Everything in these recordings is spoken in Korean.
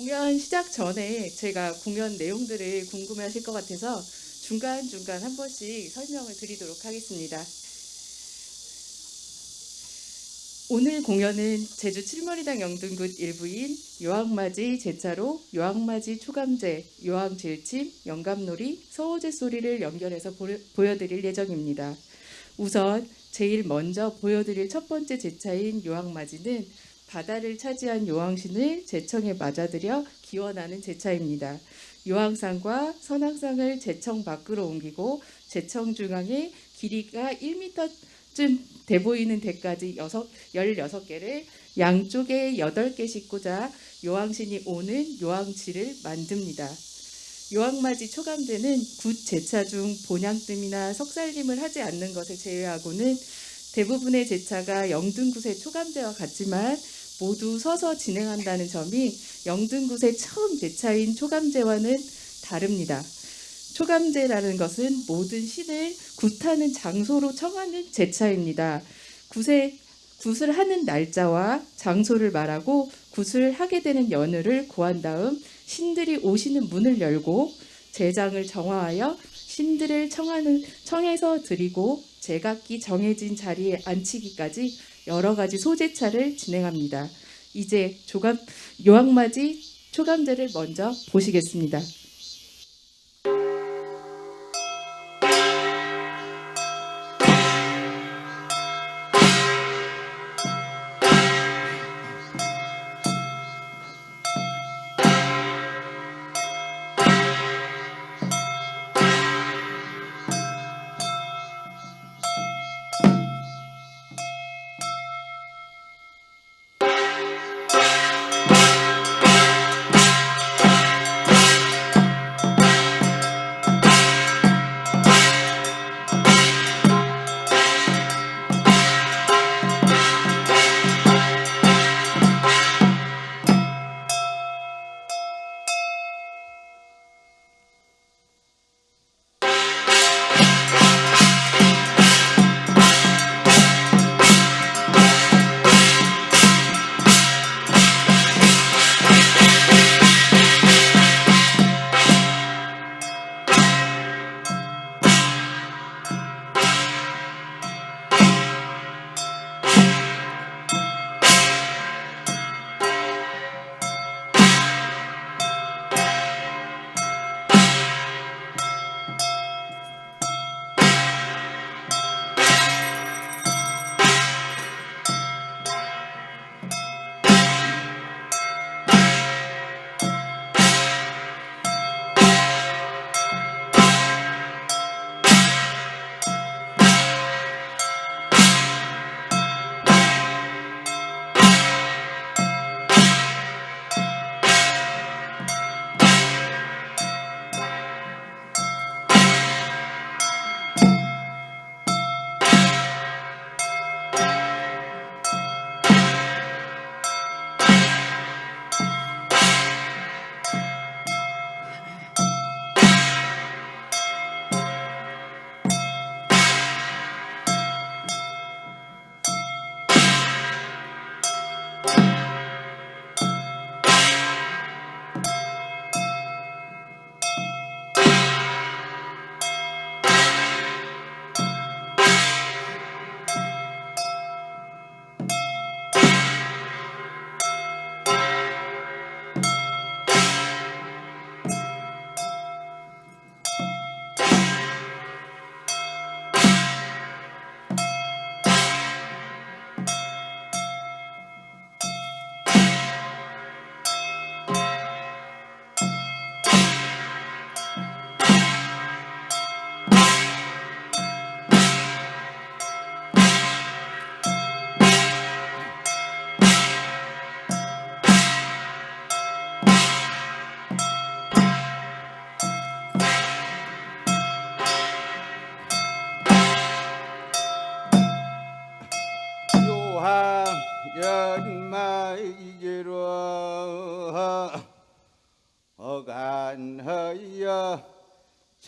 공연 시작 전에 제가 공연 내용들을 궁금해 하실 것 같아서 중간중간 한 번씩 설명을 드리도록 하겠습니다. 오늘 공연은 제주 칠머리당 영등굿 일부인 요항맞이 제차로 요항맞이 초감제, 요항질침, 영감놀이, 서호제 소리를 연결해서 보, 보여드릴 예정입니다. 우선 제일 먼저 보여드릴 첫 번째 제차인 요항맞이는 바다를 차지한 요왕신을 제청에 맞아들여 기원하는 제차입니다. 요왕상과 선왕상을 제청 밖으로 옮기고 제청 중앙에 길이가 1m쯤 돼 보이는 댓가지 16개를 양쪽에 8개씩 꽂아 요왕신이 오는 요왕질을 만듭니다. 요왕맞이 초감제는 굿 제차 중 본향듦이나 석살림을 하지 않는 것을 제외하고는 대부분의 제차가 영등굿의 초감제와 같지만 모두 서서 진행한다는 점이 영등굿의 처음 제차인 초감제와는 다릅니다. 초감제라는 것은 모든 신을 굿하는 장소로 청하는 제차입니다. 굿에, 굿을 하는 날짜와 장소를 말하고 굿을 하게 되는 연휴를 고한 다음 신들이 오시는 문을 열고 제장을 정화하여 신들을 청하는, 청해서 드리고 제각기 정해진 자리에 앉히기까지 여러 가지 소제차를 진행합니다. 이제 조감, 요항맞이 초감제를 먼저 보시겠습니다.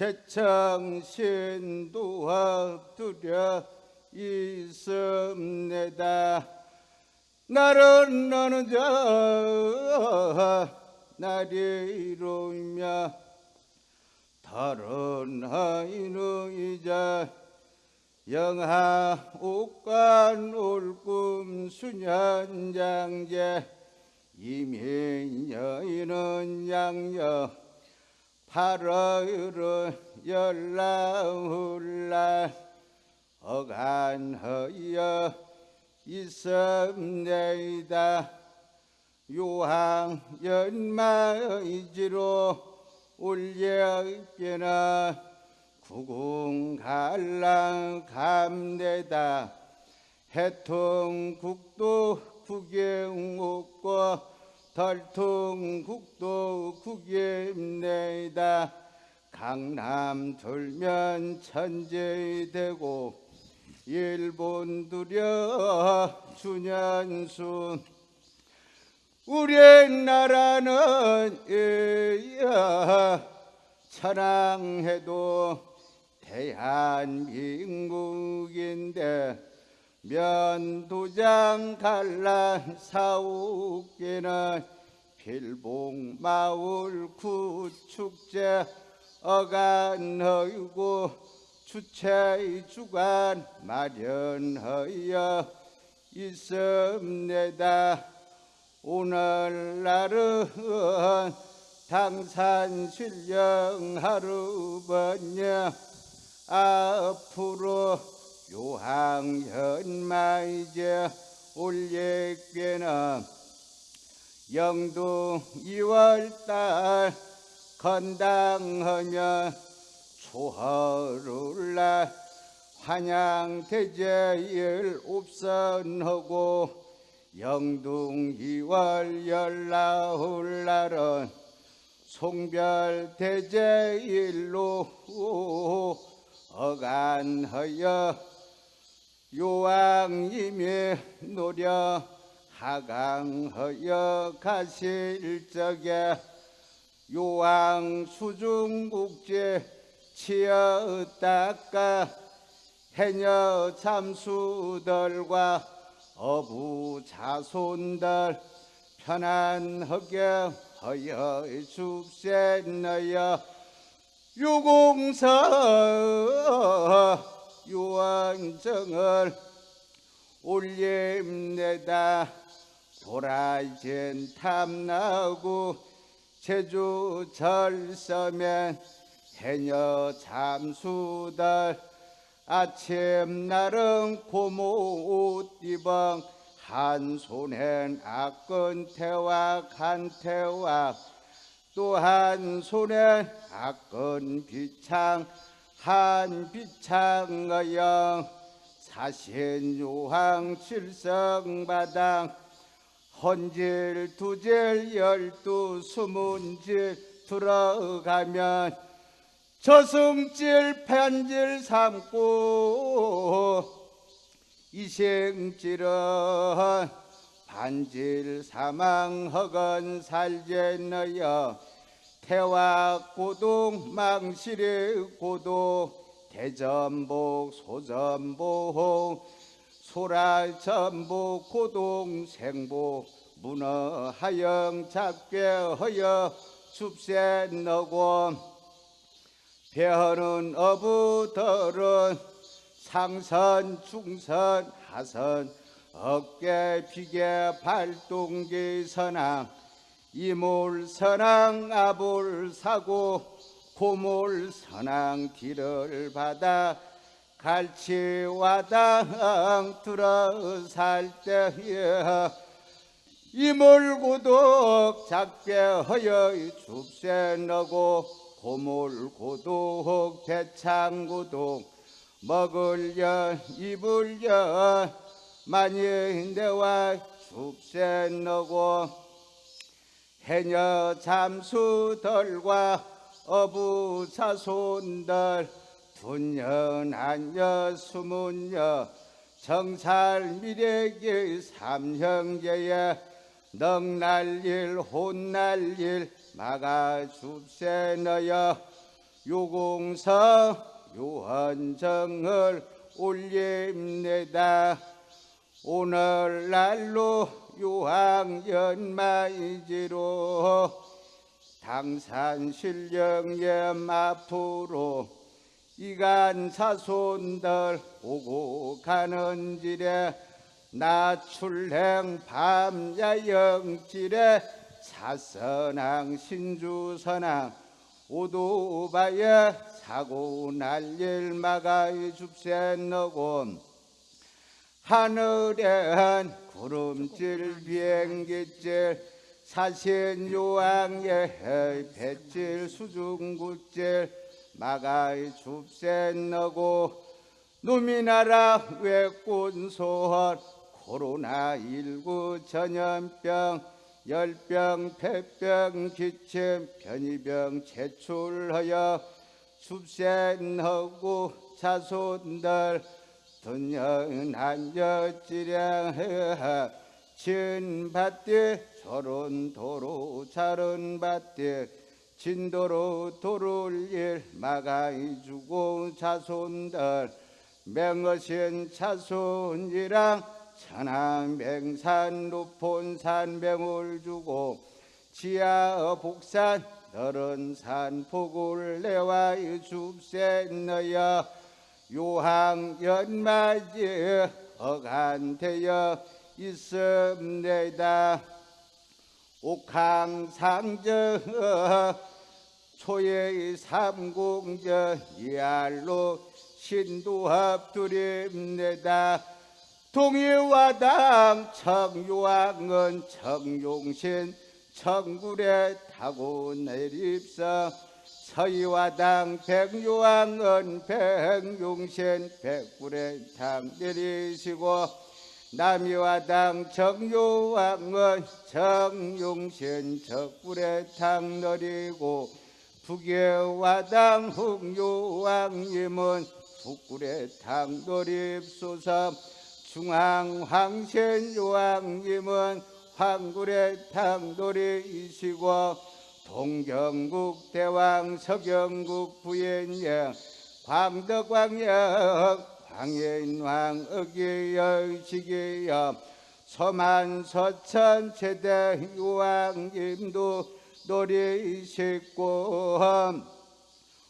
제청신도합 두려 있음내다. 나는 너는 저 날이로이며 다른 하이누이자 영하 옥관 올꿈 수년장제 이민여인은 양여 팔월은 열라훌날 어간허여 있음내이다. 요항 연마의지로 올려있게나 구궁갈랑 감내다. 해통국도 구경옥고 덜통국도 구경내다. 강남 돌면 천재되고 일본 두려 주년순 우리 나라는 이야 찬양해도 대한민국인데 면도장 갈란 사옥계는 필봉 마을 구축제 어간허이고 주최 주관 마련하여 있습니다. 오늘날은 당산 신령 하루 번여 앞으로 요항현 마이제 올예께는 영두 2월달 건당하며 초하루날 환양대제일 옵선하고 영둥 2월 열나흘 날은 송별대제일로 어간하여 요왕님이 노려 하강하여 가실 적에 요왕 수중국제 치어 닦아 해녀 참수들과 어부 자손들 편안하게 하여 줍세 너여 유공서 유언정을 올림내다. 도라이젠 탐나고 제주 절서면 해녀 잠수들 아침 날은 고모 옷 입어 한 손엔 악건태와 간태와 또 한 손엔 악건 비창 한 비창어영 사신요항 칠성바당. 헌질 두질 열두 수문질 들어가면 저승질 편질 삼고 이생질은 반질 사망 허건 살제너여 태와 고동 망실의 고도 대전복 소전복 소라전복 고동 생복 문어 하영 잡게 허여 줍새 너고. 배하는 어부들은 상선 중선 하선 어깨 비계 발동기 선왕 이몰 선왕 아볼 사고 고몰 선왕 뒤를 받아 갈치와당 들어 살 때에 이몰고독 허여 줍새 너고 고몰고독 대창고독 먹을려 입을려 많이 내와 줍새 너고 해녀 잠수들과 어부 자손들 분년 한여 수문여 정살 미래기 삼형제에 넉날일 혼날일 막아 줍새 너여. 요공서 요한정을 올림내다. 오늘날로 요항연마이지로 당산 신령염 앞으로 이간 사손들 오고 가는 길에 나출행 밤야영길에 사선왕 신주선왕 오도바에 사고 날일 마가이 줍센너고 하늘엔 구름질 비행기질 사신 요왕의 배질 수중구질 마가이 줍센너고 누미나라 외꾼소헐 코로나19 전염병 열병 폐병 기침 변이병 제출하여 줍센하고 자손들 돈연한 여지량 진밭에 저런 도로 자른 밭에 진도로 도를 일 마가이 주고 자손들. 맹어신 자손이랑 천안 맹산 높은 산병을 주고 지하 복산 너른 산 복을 내와 줍센 너여 요항 연맞이 어간되어 있음내다. 옥항상저 초의 삼공전 이알로 신도합 두림내다. 동해와당 청요왕은 청용신 청굴에 타고 내립서 서희와당 백요왕은 백용신 백굴에 탕 내리시고 남이와당 정요왕은 정용신 적굴에 탕 내리고 북해와당 흑요왕님은 북굴에 탕 내립소서 중앙황신 요왕님은 황굴의 탕돌이이시고 동경국 대왕 서경국 부인영 광덕광영 광인왕 의기여 시기여 서만 서천 최대 요왕님도 노리시고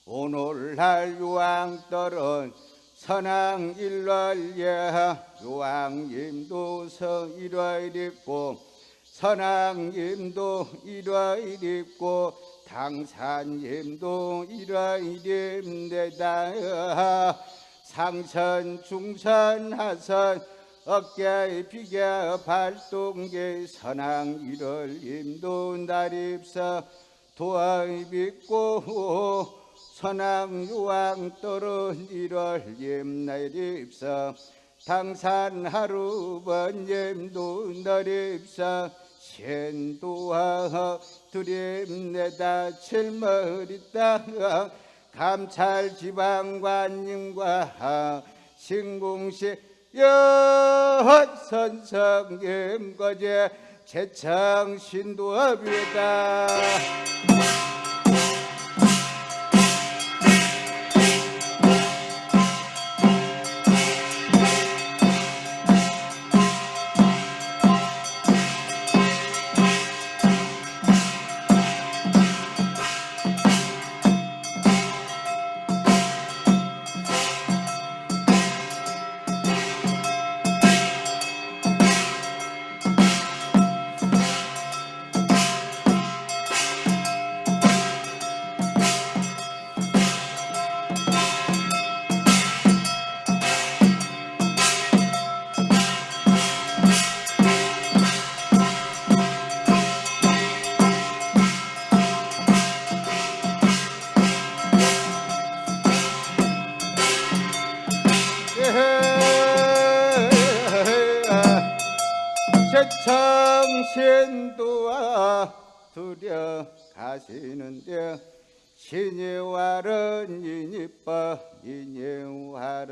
오늘날 요왕떨은 선왕 일월예 요왕님도 서 일월 입고 선왕님도 일월 입고 당산님도 일월 입내다. 상선 중선 하선 어깨 비계 발동계 선왕 일월 임도 날입서 도하이 믿고 선왕 유왕 떨은 일월 임 날입서 당산 하루 번임도 날입서 신도하 두림내다 칠머리다 감찰 지방관님과 신궁시 여선성임 거제 제창 신도합이다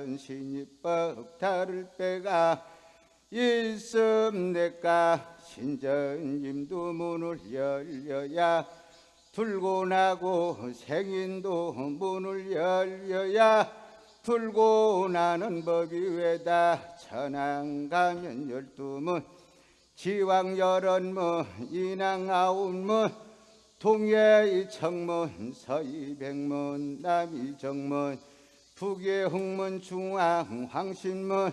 인이와른 신이법 다를 때가 있음 내가 신전님도 문을 열려야 불고 나고 생인도 문을 열려야 불고 나는 법이 왜다 천안 가면 열두 문 지왕 열한 문 인왕 아홉 문 동해 청문 서이 백문 남이 정문 북의 흥문 중앙 황신문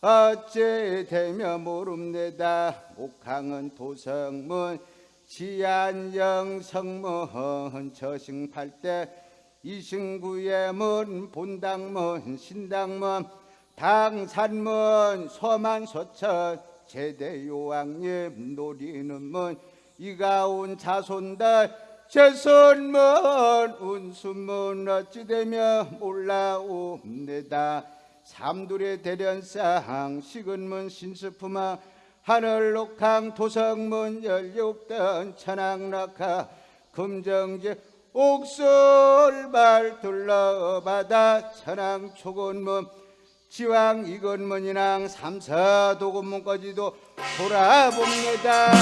어째 되며 모릅니다. 옥항은 도성문 지안영 성문 저승팔대 이승구의 문 본당문 신당문 당산문 소만소천 제대요왕님 노리는 문 이가온 자손들 제선문 운수문 어찌되며 올라옵니다 삼둘의 대련상 식은문 신수품아 하늘록항 도성문 열육던 천왕락하 금정제 옥설발 둘러바다 천왕 초건문 지왕 이건문이랑 삼사도건문까지도 돌아봅니다.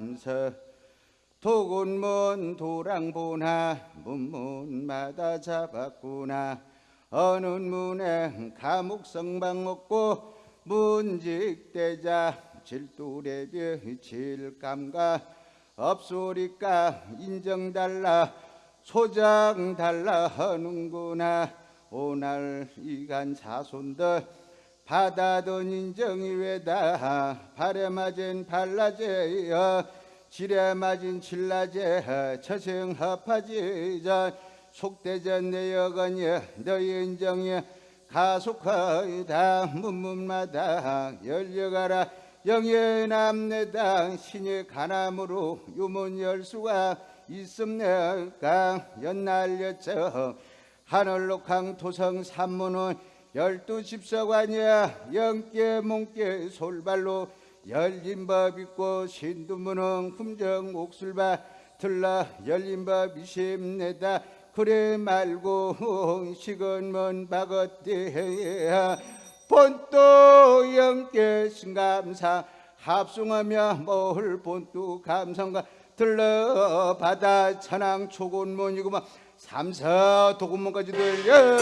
인항산서 도군문 도랑보나 문문마다 잡았구나. 어느 문에 감옥성방 없고 문직대자 질두레비 질감가 없소리까 인정 달라 소장 달라 하는구나. 오날 이간 자손들 받아든 인정이 왜다. 발에 맞은 발라제여 질에 맞은 칠라제 처생합하지자. 속대전 내여건이 너희 인정이 가속하이다. 문문마다 열려가라. 영예 남내당 신의 간암으로 유문 열수가 있음내가 연날렸저 하늘록항 토성 산문은 열두 집서관이야. 영계 몽계 솔발로 열린 법 있고 신두문은 hum정 옥술바 들라 열린 법 이십내다. 그래 말고 식은문 바것대야. 본도 영계 신감사. 합승하며 모을 본도 감성과 들러 바다 천왕 초곤문이구만. 삼사 도군문까지 들려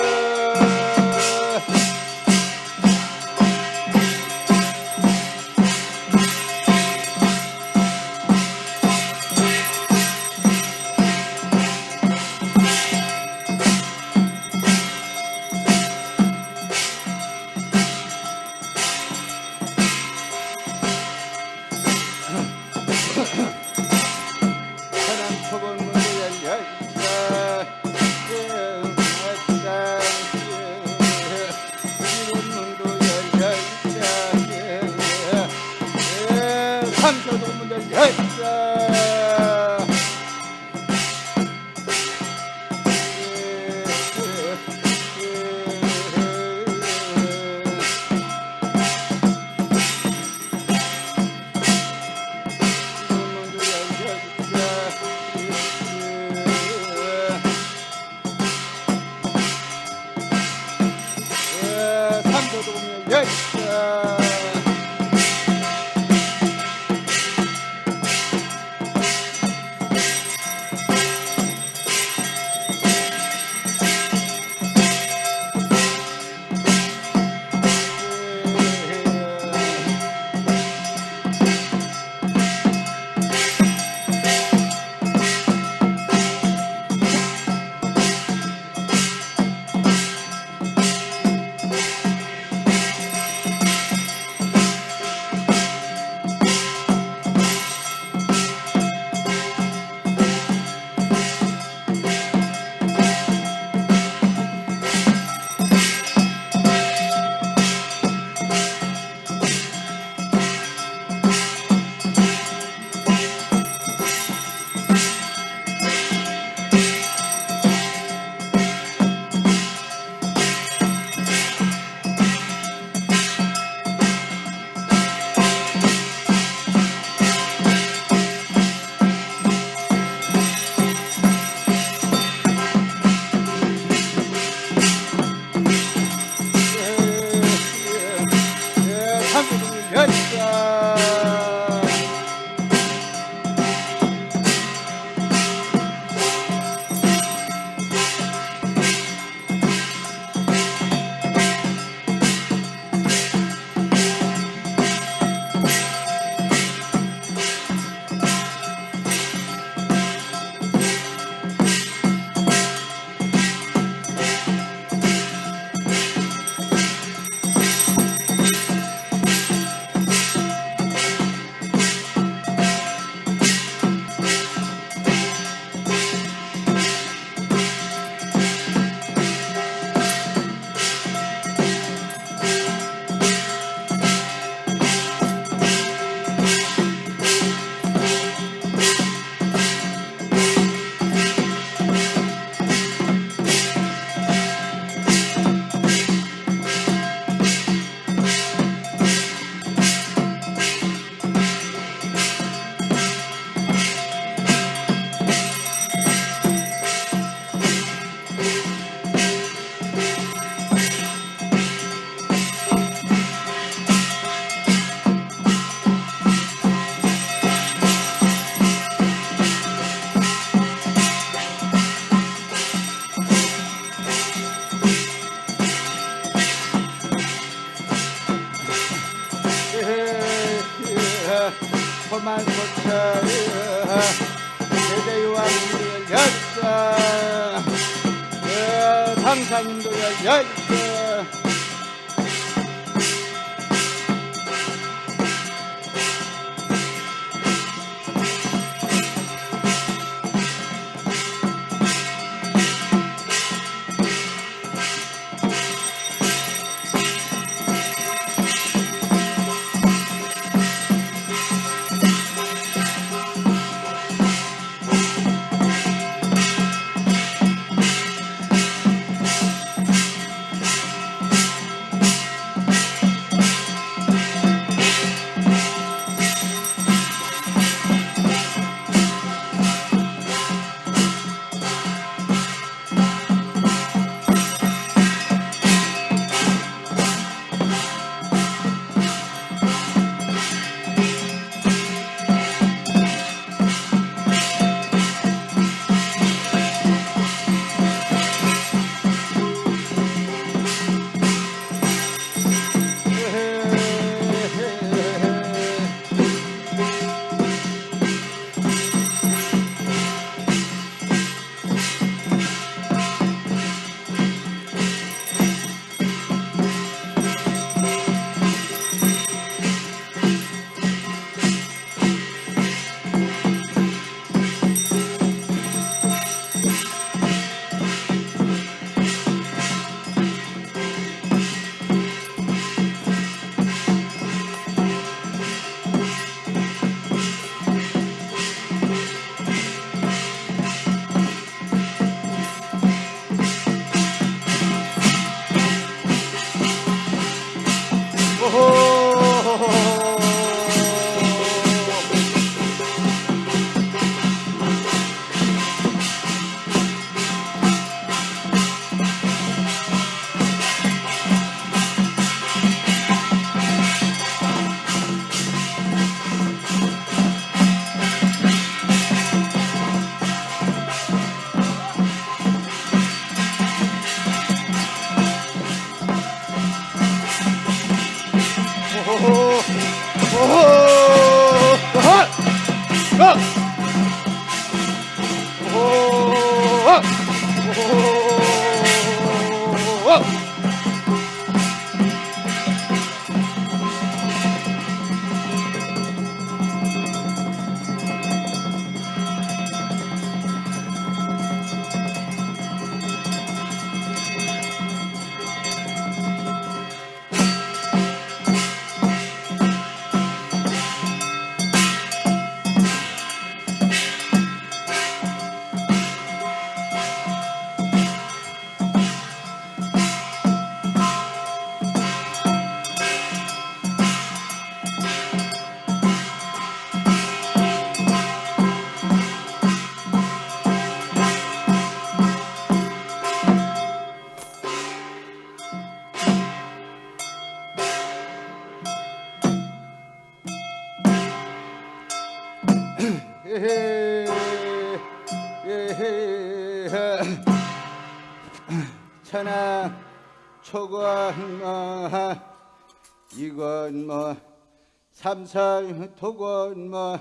삼상 토건 뭐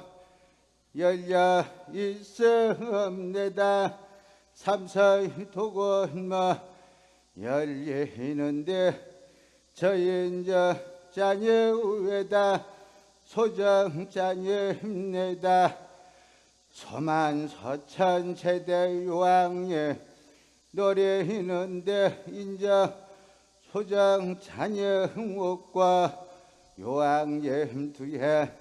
열려 있음내다. 삼상 토건 뭐 열리는데 저인저 자녀 위에다 소정 자녀입니다. 소만 서천 세대 유왕에 노래하는데 인자 소장 자녀 흥옥과 요왕님 두해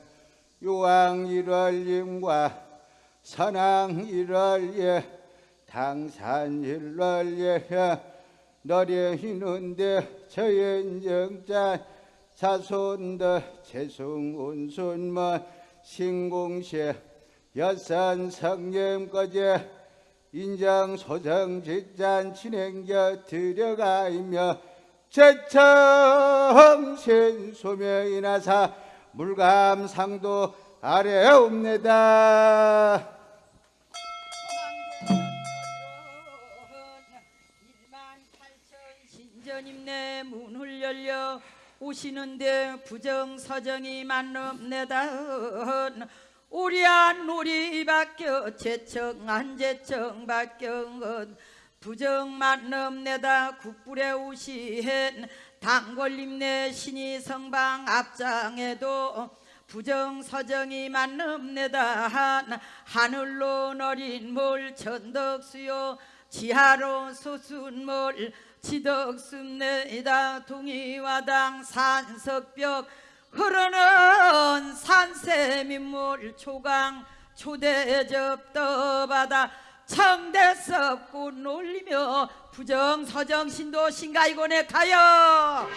요왕 일월님과 선왕 일월예 당산 일월예 노래하는데 저연정자 자손더 재승운순마 신공시 여산 성령거제 인장 소정 직잔 진행겨 들여가이며 제청 신 소명이나사 물감상도 아래옵니다. 신전임 내 문을 열려 오시는데 부정서정이 만납내다 우리한 우리 바뀌어 제청 안 제청 바뀌어 부정만 넘내다 국불에 우시hen 당걸림내 신이 성방 앞장에도 부정서정이 만넘내다 한 하늘로 너린 몰 천덕수요 지하로 소순몰 지덕숲내다 동이와당 산석벽 흐르는 산세민물 초강 초대접 떠바다 청대섭 꽃 놀리며 부정 서정 신도 신가이곤에 가요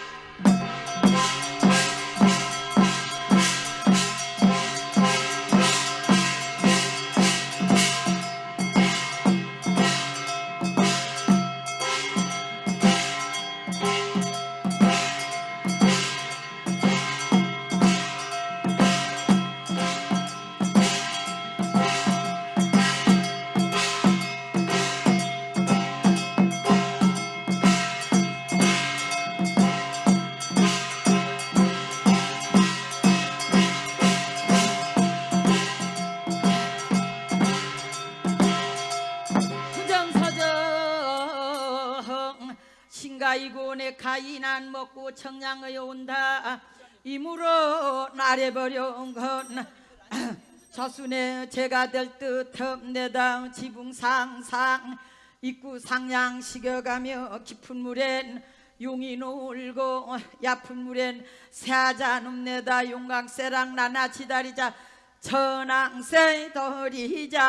청량의 온다. 이무로 나래버려온 건 저순에 제가 될 듯한 내당 지붕상상 입구 상양 식여가며 깊은 물엔 용이 놀고 얕은 물엔 새하자 눕내다. 용강새랑 나나 지다리자. 천왕새 더리자.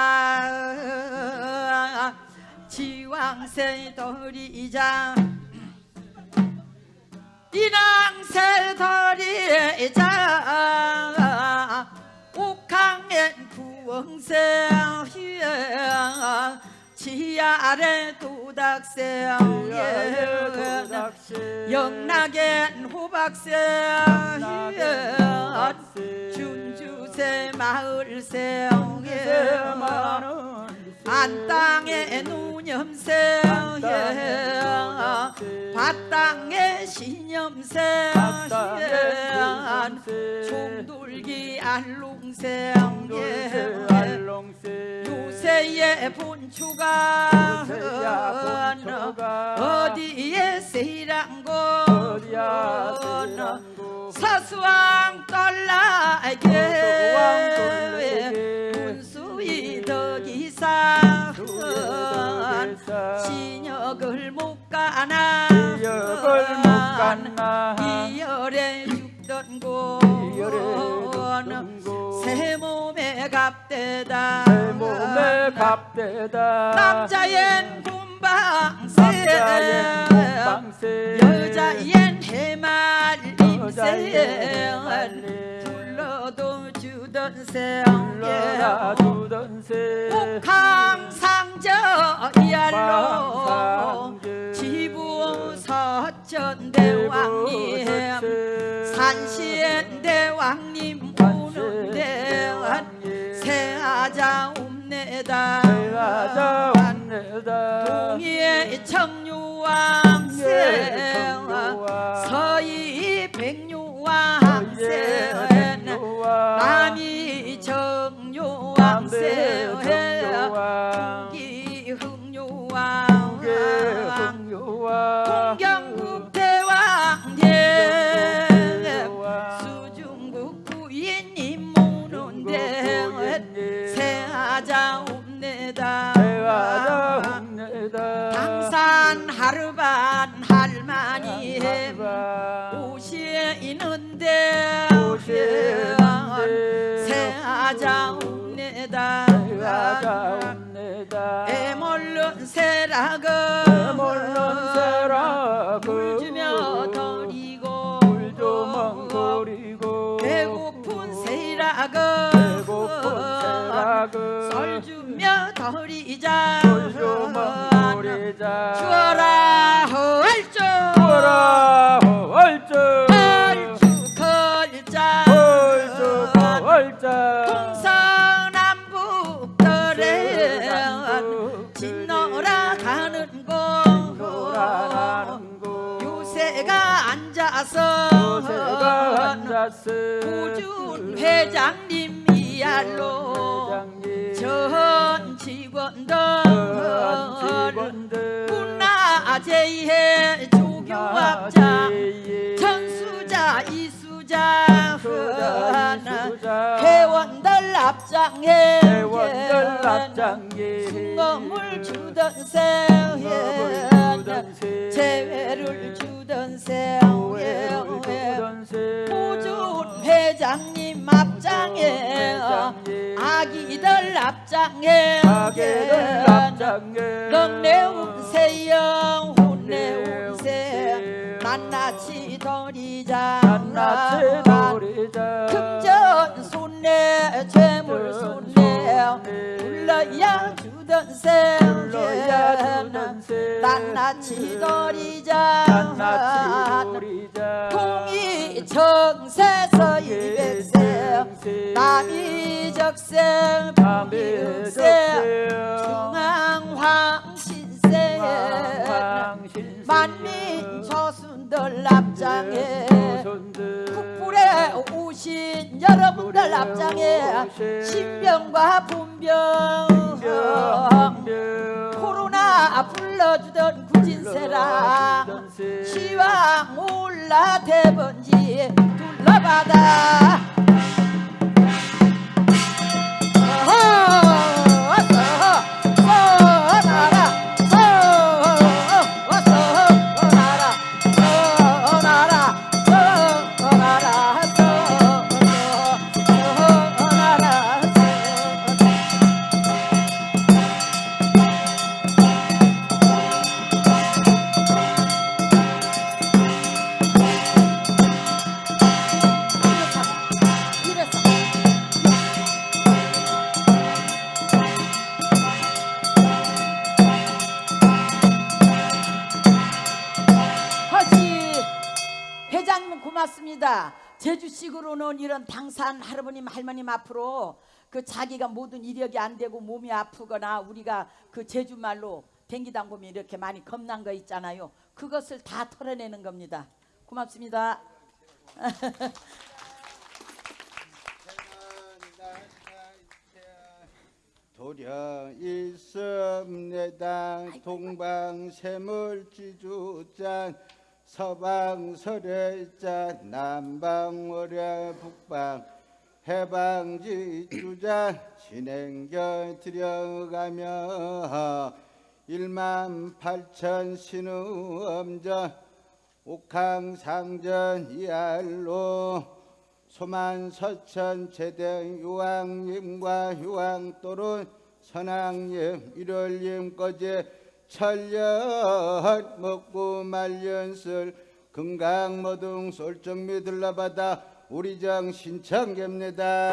지왕새 더리자 이낭새 더리자 옥항엔 구멍새 지하래 도닥새 영락엔 호박새 준주새 마을새 안땅에 누념새 밭땅에 신념새 총돌기 알롱새 요새의 본초가 어디에 세랑고 서수왕 떨라게 문수이 덕이사 신역을 못 가나? 이열에 죽던 곳새 몸에 갑대다. 남자엔 곰방새 여자엔 해말림새 불러도 주던 새 옥항상저 이알로 지부 서천대왕님 산시엔 대왕님 오는데 새하자 옵내다. 동의의 청유왕 새. 서희 백유왕 새 남이 정유왕새 기흥유왕 동경국 대왕님 수중국 부인님 모는데 새하자 옵내다. 당산 하루반 할머니 오시에 있는데 새하자 옵내다. 애몰른 새락은 물 주며 덜이고 배고픈 새락은 썰 주며 덜이자. 주어라 헐쭉 헐쭉 앉아서 우준 회장님 이알로 전 직원들 나제이해 조교합장 전수자 이수자 회원들 앞장에 회원들 앞장에 순금을 주던 새 재회를 주던 새 보준 회장님 앞장에 아기들 앞장에 넉내운세영 혼내운세 낱낱이 덜이자 금전 손내 재물 손내 불러야 주던 새 낱낱이 덜이자 통이 정세서 일백세 남이 적생 비흑세 중앙황신세 조순들 앞장에 국불에 오신 여러분들 앞장에 신병과 분병 코로나 불러주던 구진세라 시황 올라 대번지 둘러봐다 산 할아버님 할머님 앞으로 그 자기가 모든 이력이 안 되고 몸이 아프거나 우리가 그 제주말로 댕기다 보면 이렇게 많이 겁난 거 있잖아요. 그것을 다 털어내는 겁니다. 고맙습니다. 도려 있음내당 동방 세물지주짠 서방설해짠 남방 월야 북방 해방지주잔 진행결 들여가며 일만 팔천 신우엄전 옥항상전 이알로 소만 서천 제대 유왕님과 유왕또론 선왕님 일월님 거제 천년 먹고 말년설 금강모등 솔정미 들러바다 우리정 신청계입니다.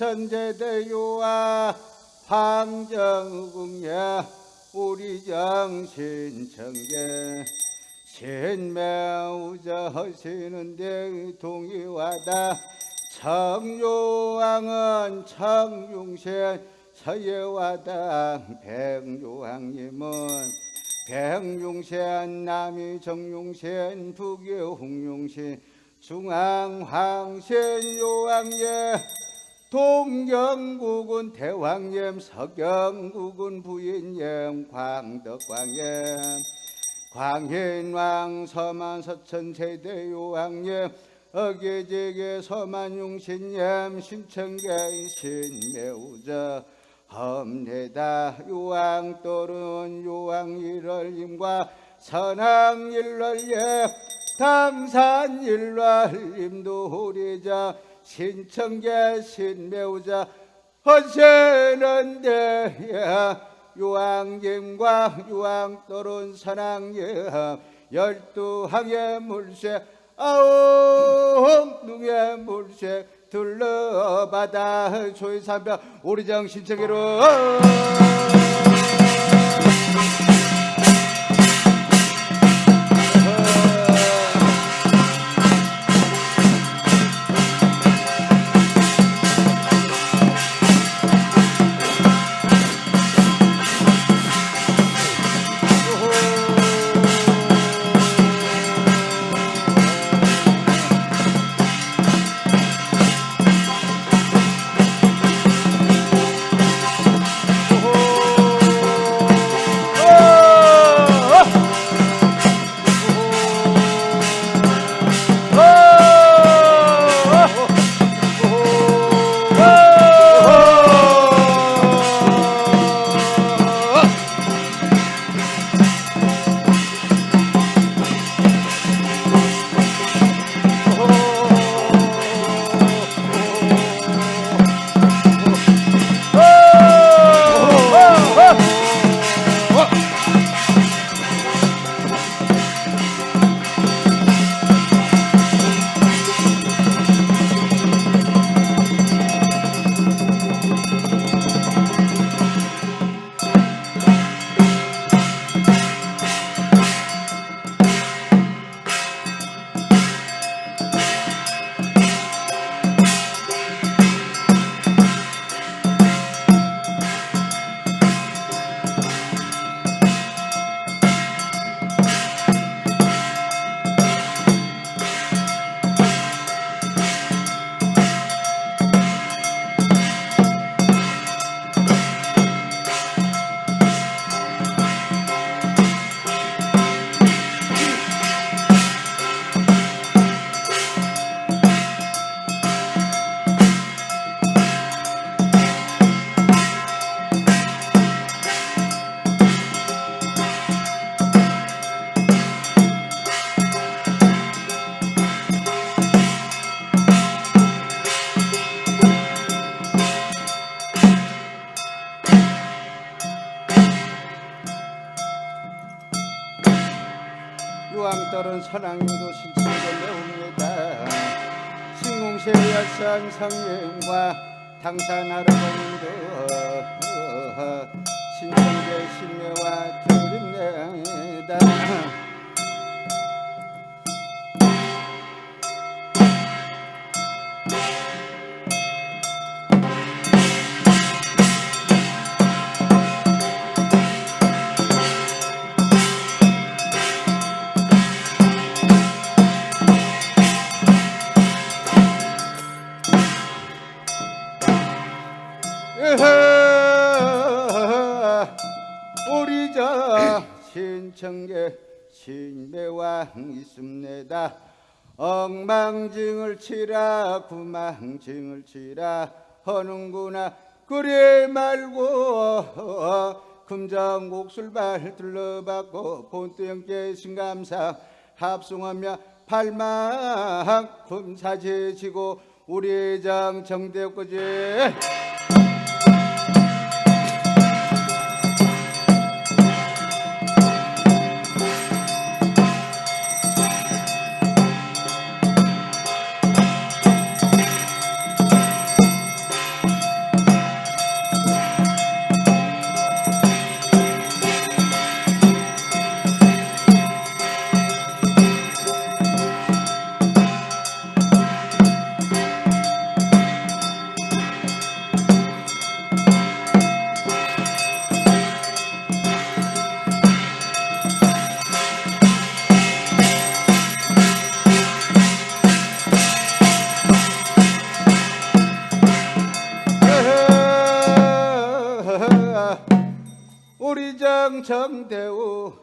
천제대요와 황정궁야 우리 정신청계 신매우자 하시는데 동의와다 청요왕은 청중신 서예와당 백요왕님은 백용신 남이 정용신 북이 홍용신 중앙황신 요왕예 동경국은 대왕님 서경국은 부인님 광덕광예 광인왕 서만 서천 세대 요왕님 어계제계 서만 용신님 신청계 신매우저 험내다 요왕 또른 요왕 일월님과 선왕 일월예 당산 일월님도 호리자 신청계 신매우자 헌세는데 요왕님과 요왕 또른 선왕예 열두 항의 물새 아홉 능의 물새 둘러바다 조이삼별. 오리정 신청계로 성령과 당산 할아버 있습니다. 엉망증을 치라 구망증을 치라. 하는구나 그래 말고 금정곡술발 둘러받고 본때형께 신감사 합송하며 팔망 금사제지고 우리 장 정대꾸지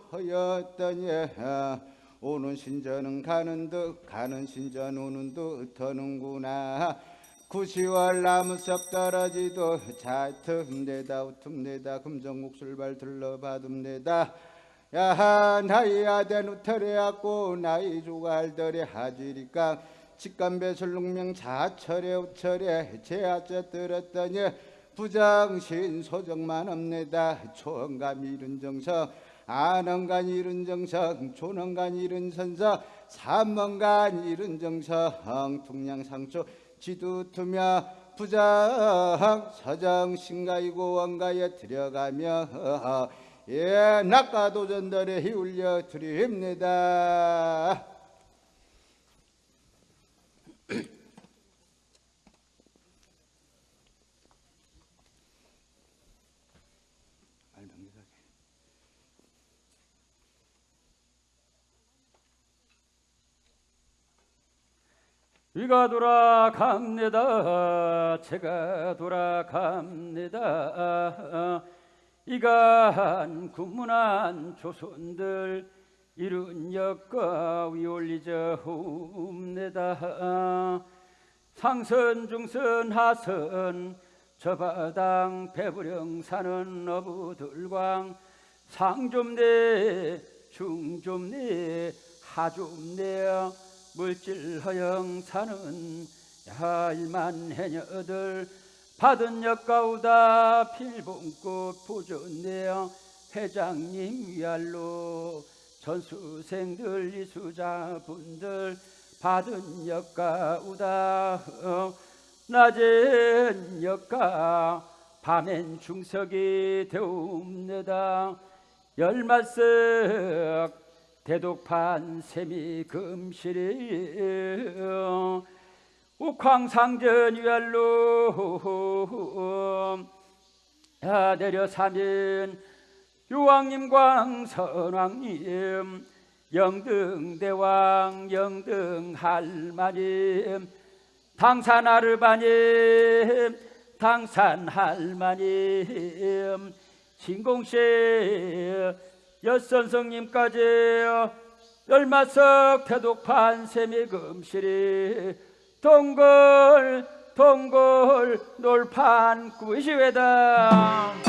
하였더니 오는 신전은 가는 듯 가는 신전 오는 듯 터는구나. 구시월 나무섭 떨어지도 자틈내다 우틈내다 금정목술발 들러받음내다. 야하 나이 아된 우털에갖고 나이 조갈들의 하지리까. 직감배설룩명 자철에 우철에 제아째 들었더니 부정신 소정만 없네다. 초원감 이른 정서 안원간 이른 정성 조원간 이른 선서 삼원간 이른 정성 퉁량상초 지두투며 부정 서정 신가이고 원가에 들어가며 예 낙가도전들에 희울려 드립니다. 위가 돌아갑니다. 제가 돌아갑니다. 이간 군문한 조선들 이룬 역과 위올리저 옵니다. 상선 중선 하선 저바당 배부령 사는 어부들광 상좀내 중좀내 하좀내 물질 허영 사는 야일만 해녀들 받은 역가우다 필봉꽃 보존내어 회장님 위알로 전수생들 이수자분들 받은 역가우다 어, 낮엔 역가 밤엔 중석이 되옵니다. 열마석 대독판 세미 금실이 욱황상전 위알로 야 내려 사면 유왕님 광선왕님 영등대왕 영등할마님 당산아르바님 당산할마님 신공씨 여선성님까지 열마석 태독판 세미 금실이 동글 동글 놀판 구시회다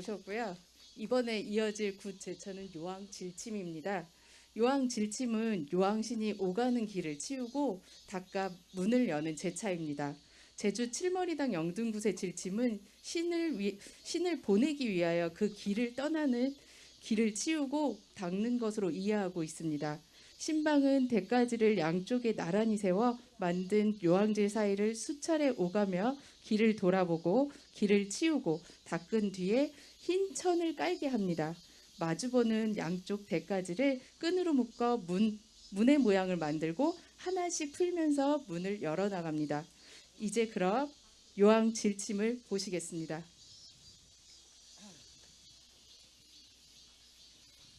보셨고요. 이번에 이어질 굿 제처는 요왕 질침입니다. 요왕 질침은 요왕신이 오가는 길을 치우고 닦아 문을 여는 제차입니다. 제주 칠머리당 영등굿에 질침은 신을 위, 신을 보내기 위하여 그 길을 떠나는 길을 치우고 닦는 것으로 이해하고 있습니다. 신방은 대가지를 양쪽에 나란히 세워 만든 요항질 사이를 수차례 오가며 길을 돌아보고 길을 치우고 닦은 뒤에 흰 천을 깔게 합니다. 마주보는 양쪽 대가지를 끈으로 묶어 문, 문의 모양을 만들고 하나씩 풀면서 문을 열어 나갑니다. 이제 그럼 요항 질침을 보시겠습니다.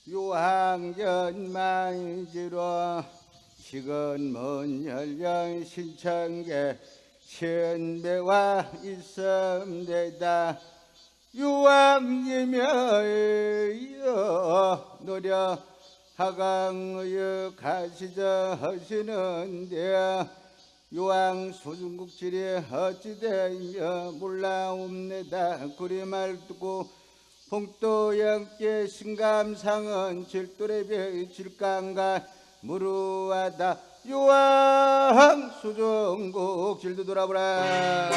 유황전만지로 식은 먼 연령 신청계 천배와 있음되다 유황이며 노려 하강의 가시저 하시는데 유황 소중국질이 어찌되며 몰라옵니다. 구리말 듣고 봉도영께 신감상은 질도래배 질강가 무루하다. 유황 수종국 질도 돌아보라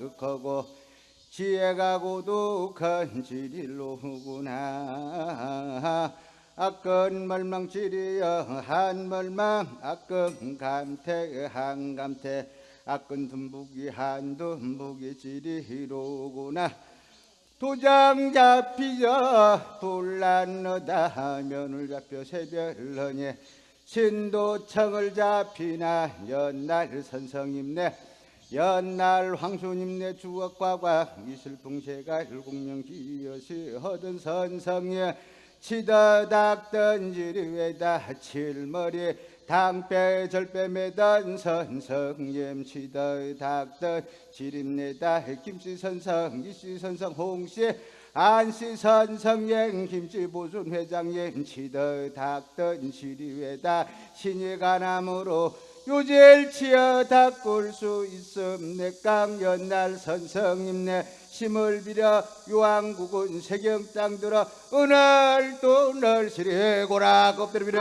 손바르커고 지혜가고도 건지릴로구나. 아건 멀망지리여 한멀망 아건 감태 한감태 아건 듬북이 한듬북이 지리로구나. 도장 잡히자 불난너다 면을 잡혀 새별러니 신도청을 잡히나 연날 선성임네 연날 황수님네 주억과과 이슬풍새가 일공명지여시 허든 선성에 치더 닥던 지리 외다 칠머리 당배 절배 매던 선성님 치더 닥던 지림내다 김씨 선성 이씨 선성 홍씨 안씨 선성행 김씨 보순 회장님 치더 닥던 지리외다 신이 가남으로 요제일 치어 닦을 수 있음 내 깡 연날 선성님네 힘을 빌어 유황국은 세경 땅 들어 은을 또늘 시리 고라 껍데리 빌어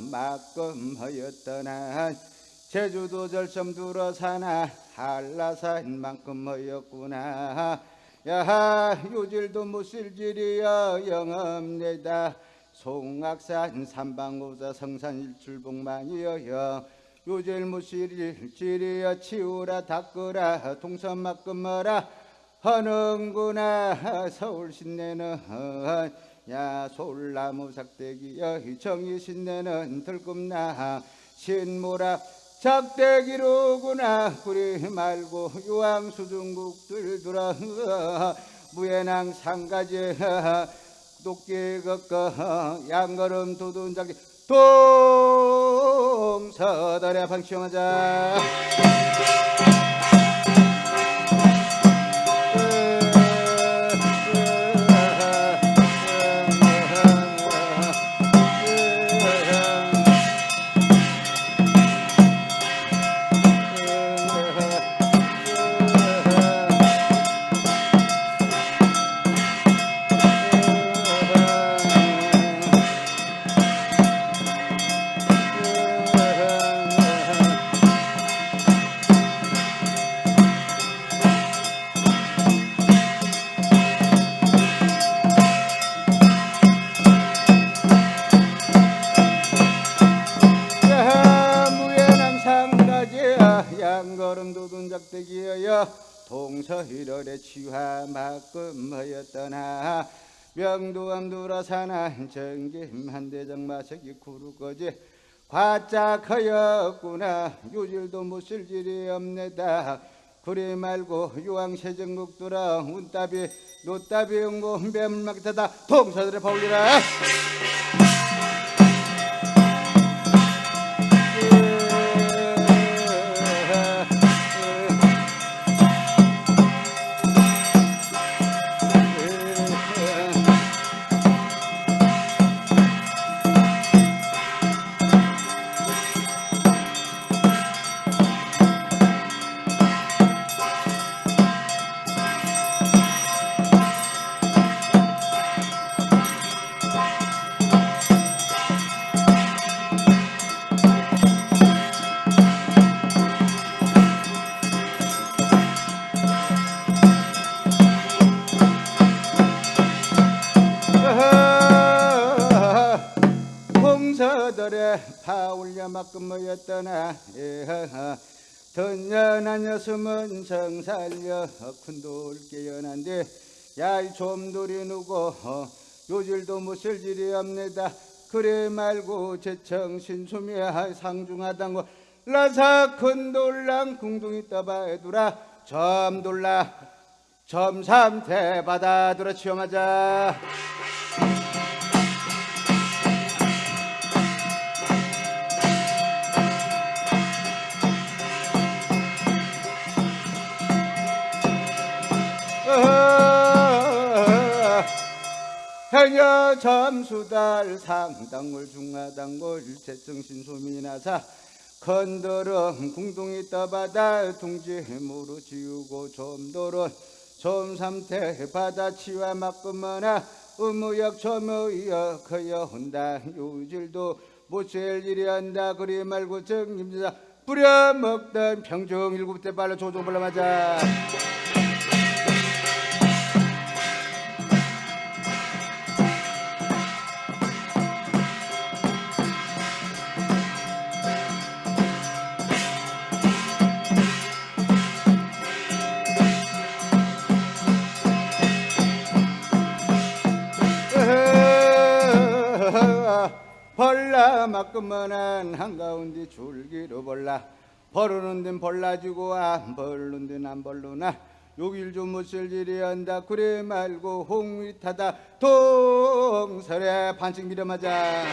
막금하였더나 제주도 절섬 들어 사나 한라산만큼 하였구나. 야하 요질도 못쓸질이여 영업내다. 송악산 삼방고사 성산 일출봉만이여여 요질 무실일 지리여 치우라 닦으라 동선 막금어라. 하는구나 서울 신내는 야 솔나무 삭대기여 정이 신내는 들꿈나. 신모라 작대기로구나. 구리 말고 유황 수중국들 들어 무예낭 상가지 도끼 걷거 양걸음 두둔작기 동서달에 방치하자 동서일월에 치화 막금하였더나 명두암두라사나 정김한대장 마석이 구루거지. 과짝하였구나. 요질도 못쓸 일이 없네다. 그리 말고 유황세정국두라 운따비 노따비 응고 뱀막타다. 동서들의 파울리라 던년한 여슴은 정살려 큰돌 깨연한데 얄 좀돌이 누고 요질도 못쓸 일이 없네다. 그래 말고 제청신 수미 상중하단고 라사 큰돌랑 궁둥이 떠봐두라. 점돌라 점삼태 받아들어 치엄하자 해녀 점수달 상당골 중하단골 제정신소미나사 건더러 궁둥이 떠바다 둥지 무로 지우고 좀도론 좀삼태 바다 치와 막금머나 의무역 점의역 허여 혼다 요질도 못셀 일이 한다 그리 말고 정임자 뿌려먹던 평정 일곱 대 발로 조종 불러 맞아 막그만한 한가운데 줄기로 벌라. 벌르는 데는 벌라지고 안 벌른 데는 안 벌르나. 욕일 좀 못쓸 일이 한다. 그래 말고 홍위 타다. 동설에 반칙 밀어맞아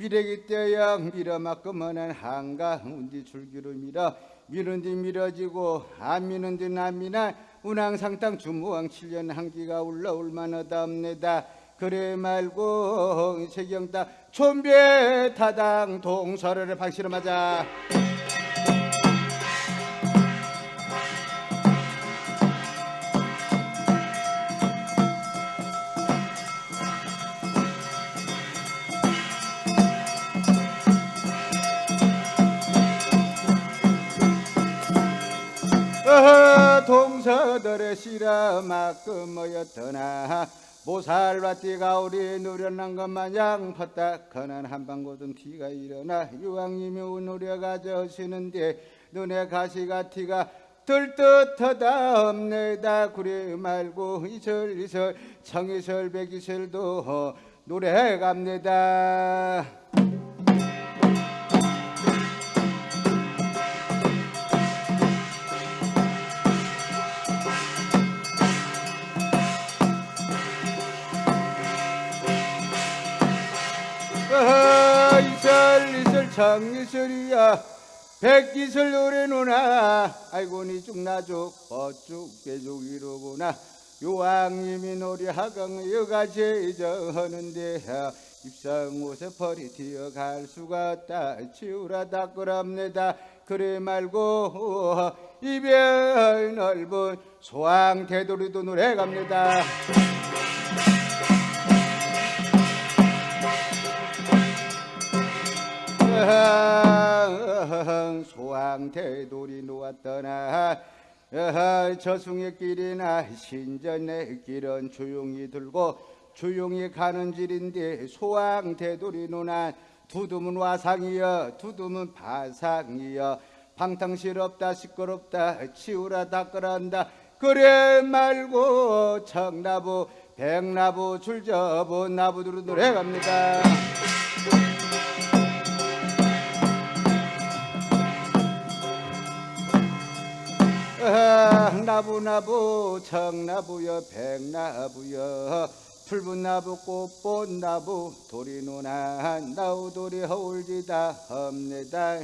미래기 떼야 밀어맞고만한 한가 운디 줄기로 밀어 미는 뒤 밀어지고 안 미는 뒤 남미나. 운항상땅 주무왕 7년 한기가 올라 올 만하다 없네다. 그래 말고 세경다 촌배 타당 동서를 박시로 맞아 시라 막금모였더나 모살밭띠가 우리 누려난 것 마냥 퍼딱하는 한방고든 티가 일어나 유황님이 우누려 가져오시는데 눈에 가시가 티가 들뜻하다 없네다. 그래 말고 이설 이설 청이설 백이설도 노래 갑니다 청이설이야. 백기설 노래 누나. 아이고 니 죽 나죽 어죽 개죽 이러구나. 요왕님이 노래 하강 여가 제저하는데 입상 옷에 벌이 튀어갈 수가 없다. 치우라 닦으랍니다. 그래 말고 이별 넓은 소왕 대도리도 노래 갑니다 소왕 대돌이 놓았더나 저승의 길이나 신전의 길은 조용히 들고 조용히 가는 길인데 소왕 대돌이 놓아 두둠은 와상이여 두둠은 바상이여. 방탕스럽다 시끄럽다 치우라 닦으란다. 그래 말고 청나부 백나부 줄접은 나부두루 노래 갑니다 나부나부 청나부여 백나부여. 붉은 나부 꽃본 나부 도리 누나 나우도리 허울지다 험내다.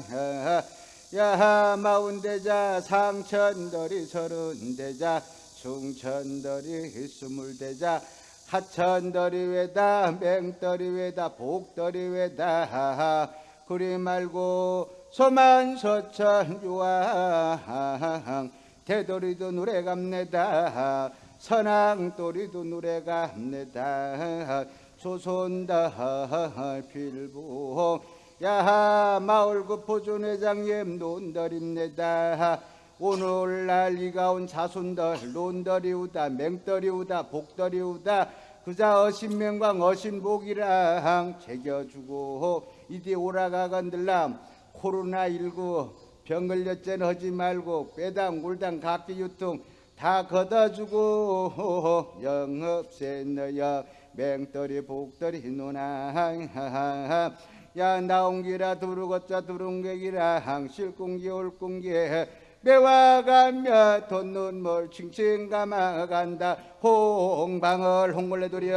야하 마운대자 상천더리 서른대자 중천더리 스물대자 하천더리 외다 맹더리 외다 복더리 외다. 그리 말고 소만서천 유황 대도리도 노래 갑니다. 선왕도리도 노래 갑니다. 조선다. 필부. 야하 마을구 포존회장님 논더립니다. 오늘날 이가온 자손들 논더리우다 맹더리우다 복더리우다. 그자 어신명광 어신복이랑 새겨주고 이디 오라가건들람 코로나19 병 걸렸잖아 하지 말고 빼당 물당 각기 유통 다 걷어주고 영업세 너여 맹떨이 복떨이 누나 야 나온기라 두루걷자 두릉객이라. 항실공기 올공기. 매와 가며 돈 눈물 칭칭 감아간다. 홍방을 홍골레돌이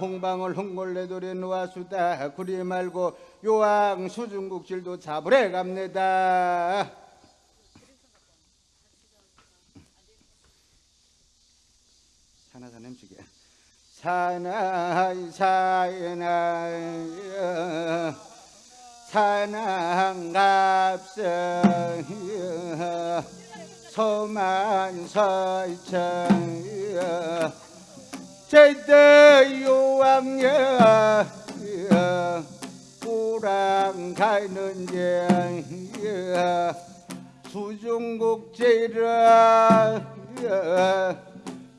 홍방울 홍골레돌이 놓아수다. 구리 말고 요왕 수중국질도 잡으래 갑니다. 사나사 냄새게 사나이 사나이 사랑갑성 소만설천 제대 요왕여 우랑 가는 게 수중국제라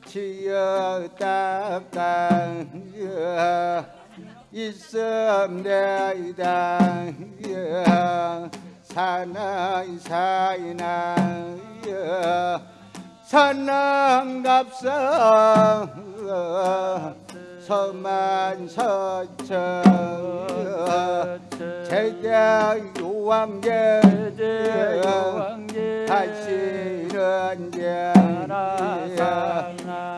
지어다가 있음내이다 사나이 사이나 산랑갑성 서만서천 제대 요왕계 다시는 게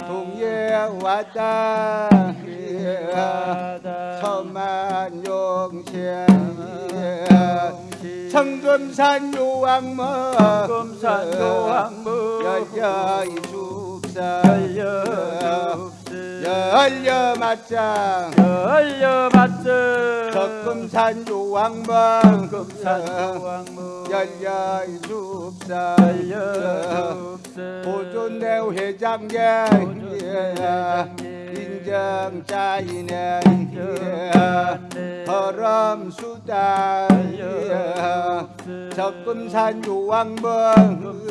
동예 왔다 서만용신 청금산 요왕모 금산 요왕무 열려이 죽사. 열려줍스 열려 맞짱 열려맞스 적금산 요왕모 금산 요왕무 열려이 죽사. 열려줍스 보존내 회장님 회장님. 인정자이네. 인정자이네. 허럼수다 적금산 요왕문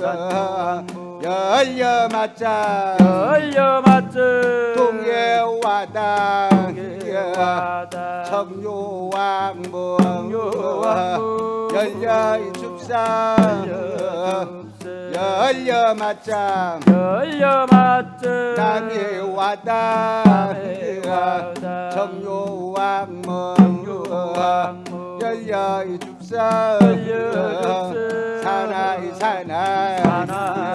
열려맞자. 열려 맞ță 동해와당. 동해와당. 청요왕문 청요왕문 열려줍사 열려줍사 열려 맞자 열려 맞ță 남해와당 남해와당 청요왕문 청요왕문 열려 줍사. 열려 줍사. 사나이 사나이.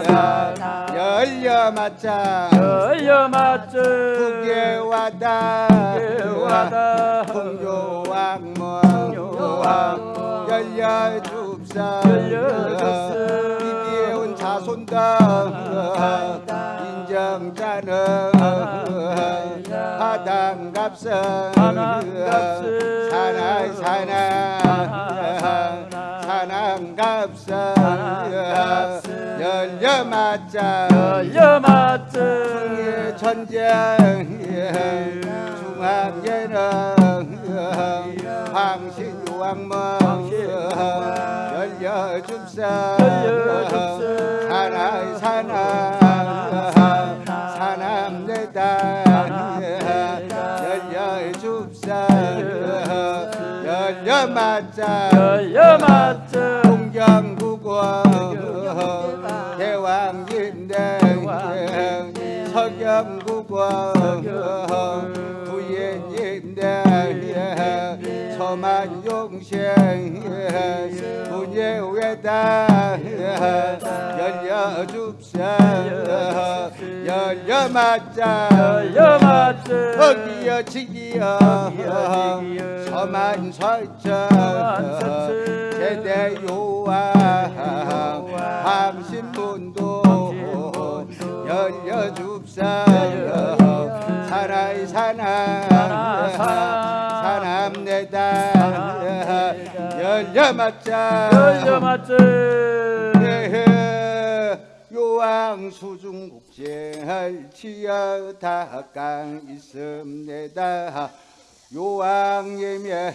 사나이 열려맞자 열려 맞ță 북해와당 북해와당 풍요왕문 풍요왕문 열려줍사. 열려줍사. 이디온 자 손들 인정자는 하당갑선 사나 사남갑선 사남갑선 열려맞자 열려 맞ță 중의 중앙에는 황신유왕문 열려줍사 사나이 사나 사남내다 열려줍사 열려맞자 열려 맞ță 동경국원 대왕인대 서경국원 부인인대 서만용생 분예 외다. 열려 줍사 열려 맞자. 열려 맞ță 어기여 지기여. 어기여 지기여. 서만설천 서만설천 제대요왕 황신분도 열려 줍사 사나이 사나 열려맞자. 열려 맞ță 요왕 수중 국제할 치여 다강 있음내다. 요왕 예매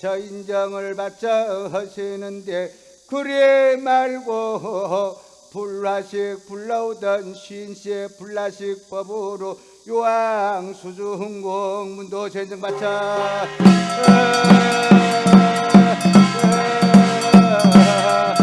저 인정을 받자 하시는데 그래 말고 불라식 불러오던 쉰세 불라식 법으로 요왕 수중공 문도 전정 받자 아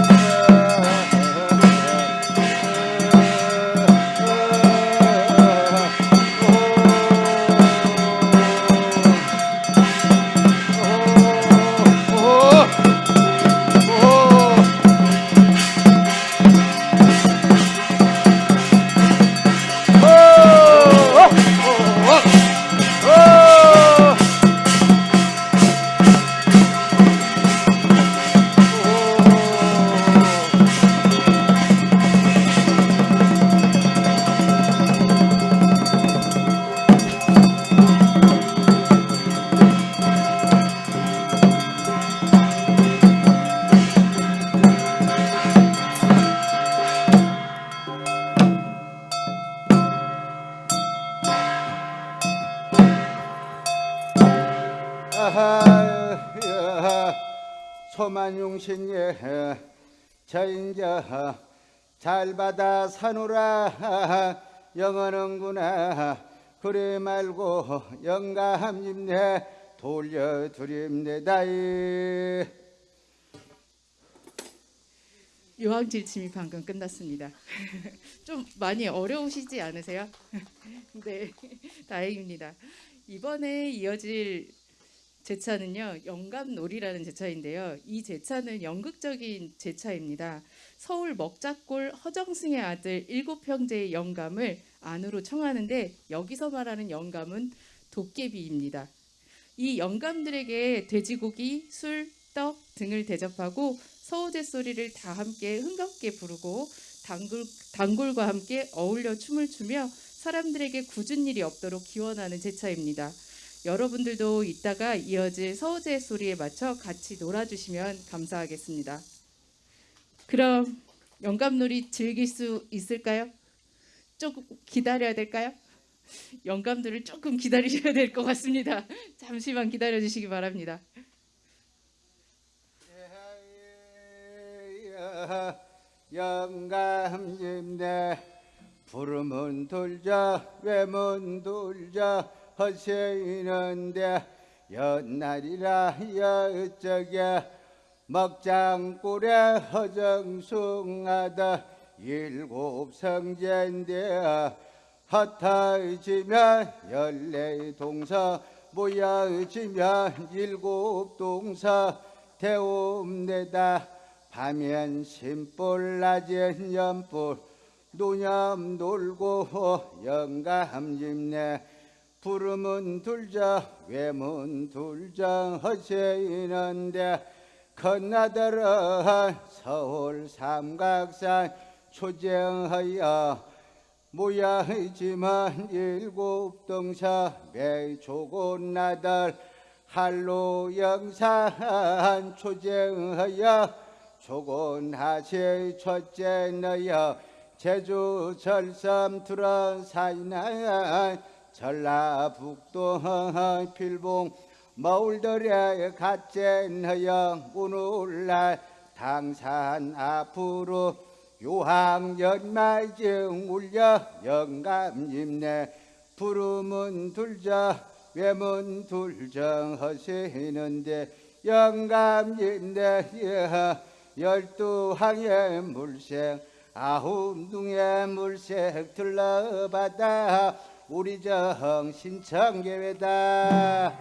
저 인자 잘 받아 사노라 영원은구나 그래 말고 영감님네 돌려드립니다이 요왕질침이 방금 끝났습니다. 좀 많이 어려우시지 않으세요? 네, 다행입니다. 이번에 이어질 제 차는요, 영감놀이라는 제 차인데요. 이 제 차는 연극적인 제 차입니다. 서울 먹자골 허정승의 아들 일곱 형제의 영감을 안으로 청하는데 여기서 말하는 영감은 도깨비입니다. 이 영감들에게 돼지고기, 술, 떡 등을 대접하고 서우제 소리를 다 함께 흥겹게 부르고 단골, 단골과 함께 어울려 춤을 추며 사람들에게 굳은 일이 없도록 기원하는 제차입니다. 여러분들도 이따가 이어질 서우제 소리에 맞춰 같이 놀아주시면 감사하겠습니다. 그럼 영감놀이 즐길 수 있을까요? 조금 기다려야 될까요? 영감들을 조금 기다리셔야 될 것 같습니다. 잠시만 기다려 주시기 바랍니다. 영감님네 부르면 돌자 외면 돌자 허세이는데 연날이라 여쪽에 먹장골에 허정숭하다 일곱 성제인데 헛하지면 열네 동사 모여지면 일곱 동사 대옴내다. 밤엔 심볼 낮엔 연볼 노념 놀고 영감 집네 부름은 둘자 외문 둘자 허세이는데 건나들은 서울 삼각산 초정하여 모야지만 일곱 동사 매조곤 나들 할로 영산 초정하여 조곤하시 첫째 너여 제주 절삼 투런 사이나 전라북도 필봉 마을들에 갓제 너여 오늘날 당산 앞으로 요항 연말증 울려 영감님네 부름은 둘자 외문 둘정 허시는데 영감님네 열두 항의 물색 아홉 둥의 물색 들러바다 우리 정 신 청계회다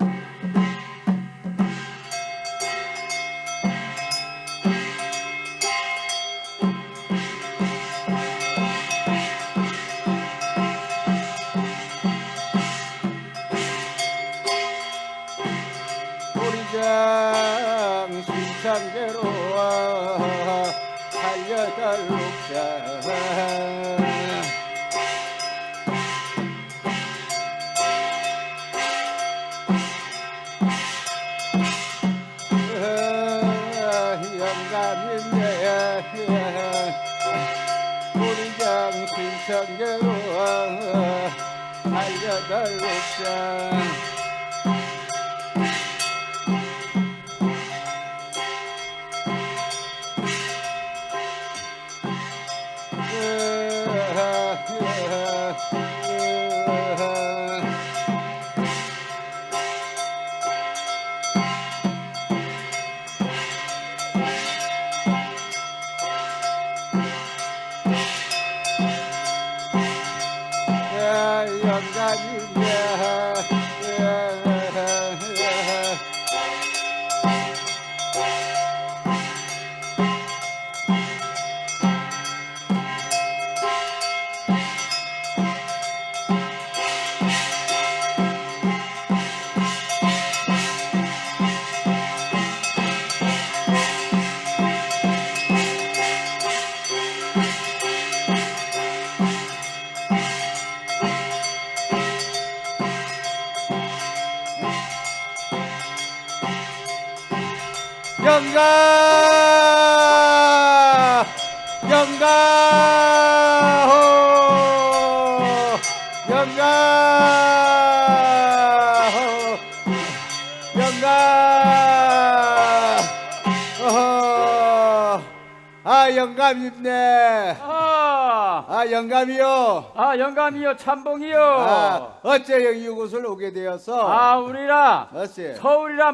아 영감이요 참봉이요. 아 어째 여기 이곳을 오게 되었어 아 우리라 어씨 서울이라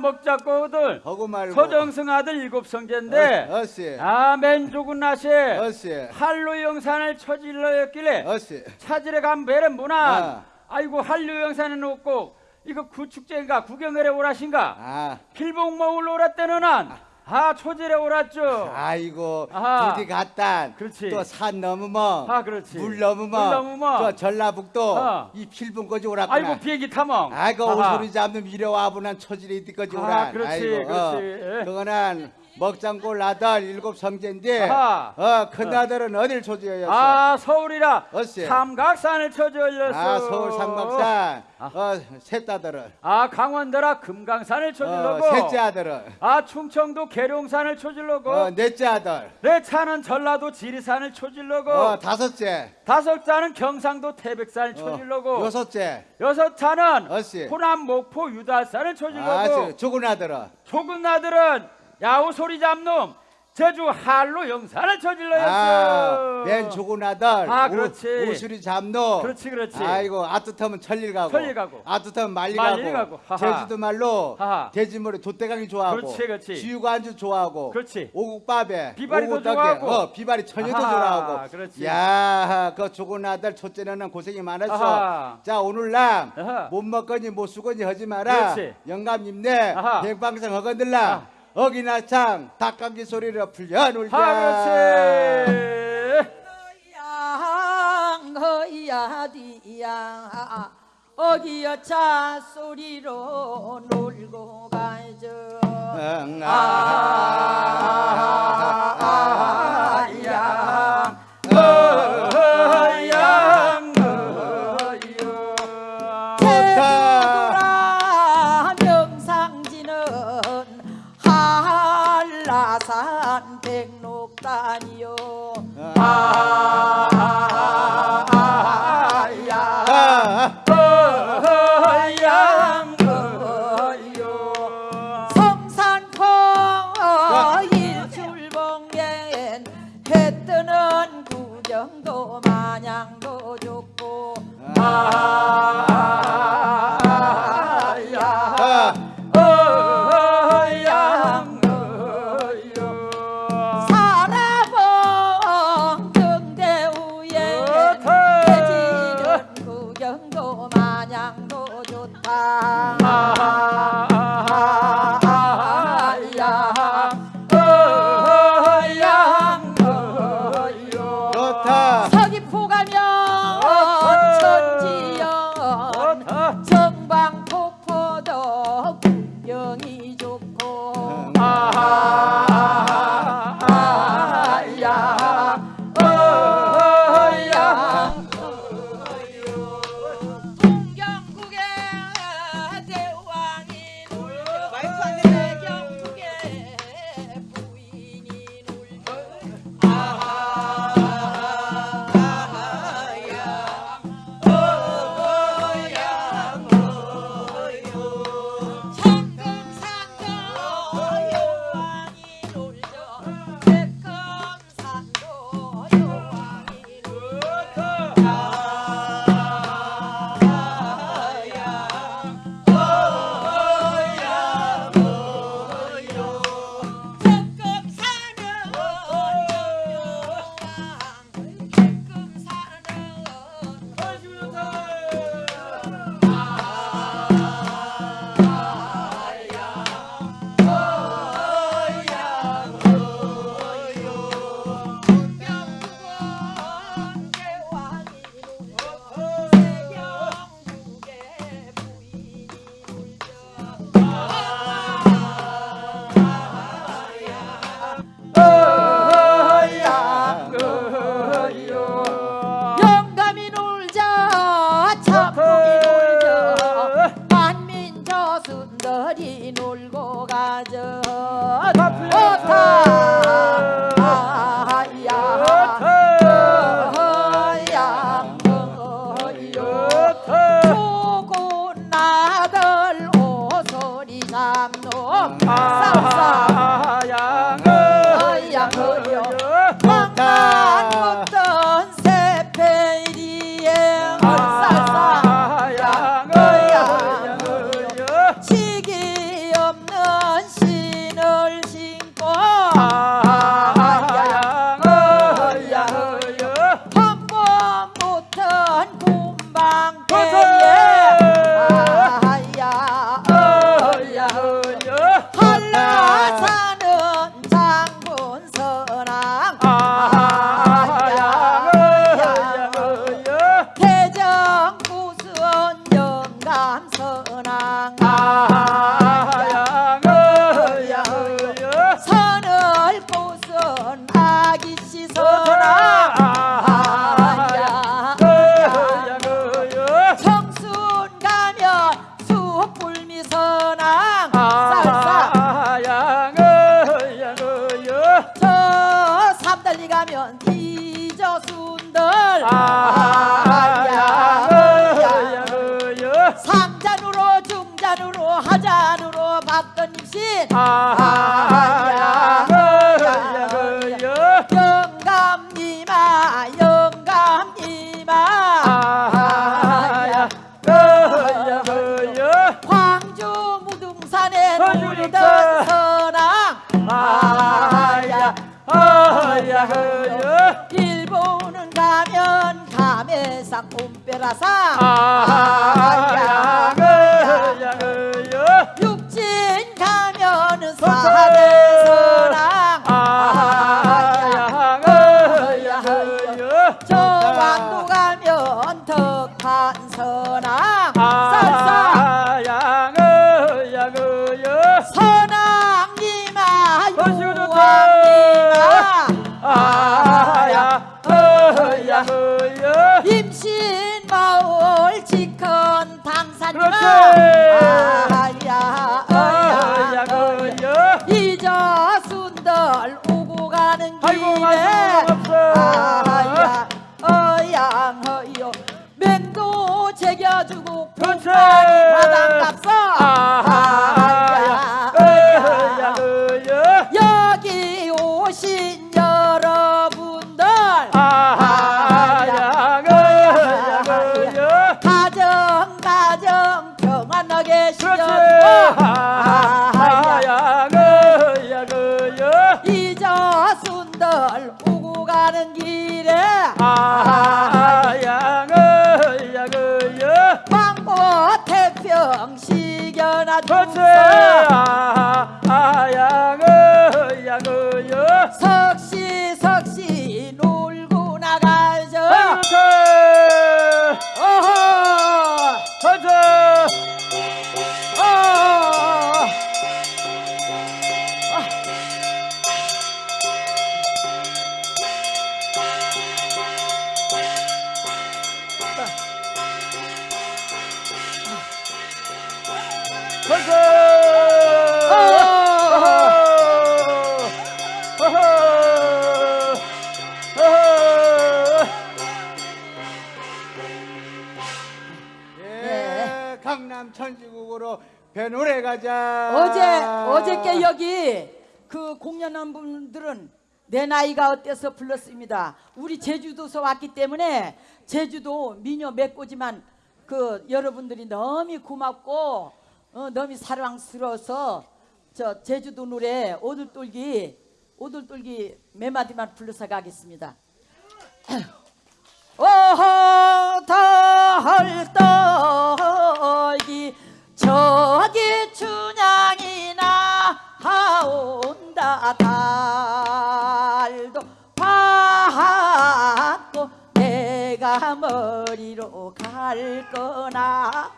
하고 말고. 서정승 아들 일곱 성제인데 어, 어씨 아 맨조군 나세 어씨 한로 영산을 처질러였길래 어씨 찾으러 간 배를 문안 아. 아이고 한로 영산에 놓고 이거 구축제인가 구경을 해 오라신가? 아. 필봉 먹을 오랐대는 한아 초질에 오랐죠 아이고 아하. 부디 갔단 그렇지. 또 산 넘으면 아 그렇지 물 넘으면 물 넘으면. 저 전라북도 어. 이 필분까지 오랐구나 아이고 비행기 타멍 아이고. 오소리 잡는 미려와 분한 처질이 이때까지 아, 오라 그렇지, 아이고, 그렇지. 예. 그거는 먹장골 아들 일곱 성제인데 아하. 어, 큰 아들은 어 딜 초지하였어? 아 서울이라 어씨. 삼각산을 올렸어 아 서울 상박산. 어, 셋 아들은. 아 강원도라 금강산을 어, 쳐질러고. 셋째 아들은. 아 충청도 계룡산을 쳐질러고. 어, 넷째 아들. 내 차는 전라도 지리산을 쳐질러고. 어, 다섯째. 다섯 차는 경상도 태백산을 어, 쳐질러고. 여섯째. 여섯 어씨. 호남 목포 유달산을 아 저, 죽은 아들은. 조금 나들은 야우 소리 잡놈 제주 한로 영산을 아, 쳐질러였어 맨 죽은 아들 아, 우- 그렇지. 우수리 잡노 그렇지 그렇지 아이고 아뜻하면 천릴 가고 천릴 가고. 아뜻하면 말리, 말리 가고, 가고. 제주도 말로. 돼지머리 돛대강이 좋아하고 그렇지, 그렇지. 안주 좋아하고 그렇지. 오국밥에 비바리도 오국떡에, 좋아하고. 어, 비바리 천여도 아하, 좋아하고 그렇지. 야그 죽은 아들 첫째는 고생이 많았어 아하. 자 오늘날 아하. 못 먹거니 못 쓰거니 하지 마라 그렇지. 영감 님네. 백방생 허건들라 아. 어기나창 닭감기 소리를 풀려 놀자. 아 그렇지 양 허야 뒤양 어기여 차 소리로 놀고 가죠 응, 아, 가면 뒤져순들 아야 상잔으로 중잔으로 하잔으로 받던 입신. 아야 그야 옴페라 강남 천지국으로 배노래 가자. 어제 어저께 여기 그 공연한 분들은 내 나이가 어때서 불렀습니다. 우리 제주도서 왔기 때문에 제주도 미녀 맺고지만 그 여러분들이 너무 고맙고 어, 너무 사랑스러워서 저 제주도 노래 오들돌기 오들돌기 몇 마디만 불러서 가겠습니다. 어허 달떨 온다. 달도 받고 내가 머리로 갈 거나.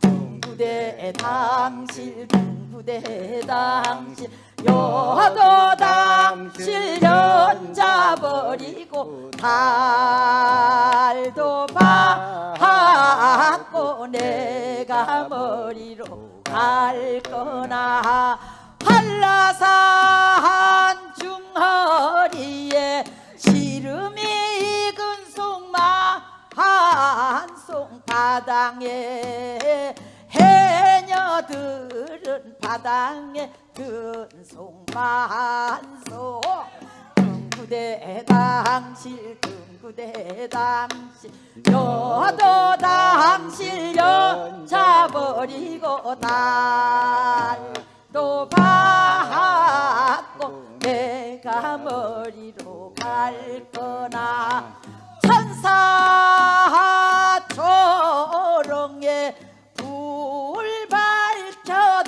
둥구대 당실 둥구대 당실 여도 당실 연잡버리고 달도 받고 내가 머리로 갈 거나 한라산 중허리에 시름이 익은 송마 한송 바당에 해녀들은 바당에 든 송마 한송 등구대 당실 등구대 당실. 여도 당실 여자버리고 달 도 받고 내가 머리로 갈 거나. 천사 초롱에 불 밝혀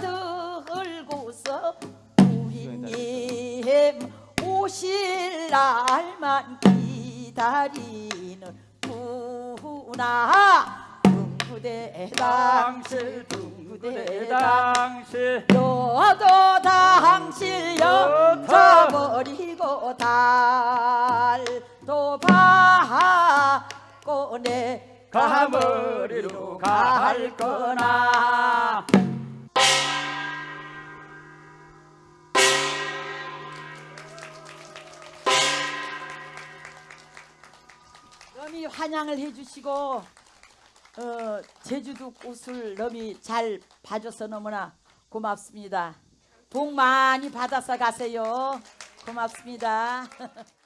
들고서 우리님 오실 날만 기다리는 구나. 둥구대 당실 둥 구대 당 당시 너도 당실 여자버리고 또 달도 받고 내 가머리로 갈 거나. 환영을 해주시고 어, 제주도 꽃을 너미 잘 봐줘서 너무나 고맙습니다. 복 많이 받아서 가세요. 고맙습니다.